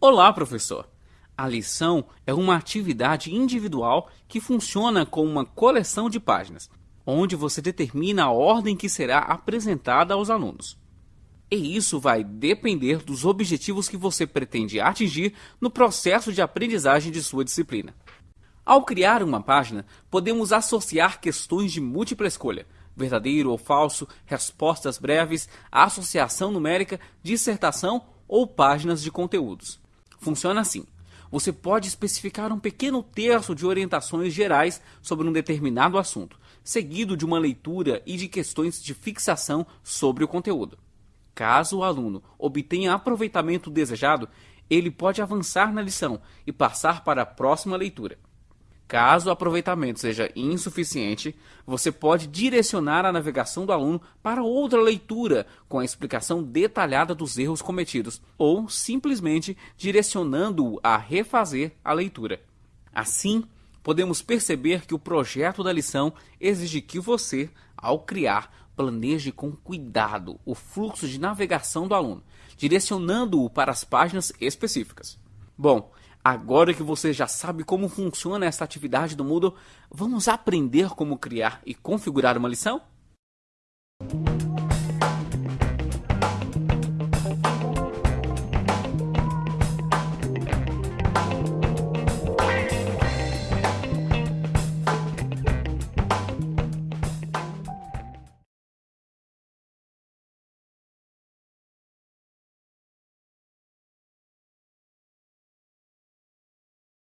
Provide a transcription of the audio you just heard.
Olá, professor! A lição é uma atividade individual que funciona como uma coleção de páginas, onde você determina a ordem que será apresentada aos alunos. E isso vai depender dos objetivos que você pretende atingir no processo de aprendizagem de sua disciplina. Ao criar uma página, podemos associar questões de múltipla escolha, verdadeiro ou falso, respostas breves, associação numérica, dissertação ou páginas de conteúdos. Funciona assim. Você pode especificar um pequeno terço de orientações gerais sobre um determinado assunto, seguido de uma leitura e de questões de fixação sobre o conteúdo. Caso o aluno obtenha aproveitamento desejado, ele pode avançar na lição e passar para a próxima leitura. Caso o aproveitamento seja insuficiente, você pode direcionar a navegação do aluno para outra leitura com a explicação detalhada dos erros cometidos, ou simplesmente direcionando-o a refazer a leitura. Assim, podemos perceber que o projeto da lição exige que você, ao criar, planeje com cuidado o fluxo de navegação do aluno, direcionando-o para as páginas específicas. Bom, agora que você já sabe como funciona essa atividade do Moodle, vamos aprender como criar e configurar uma lição?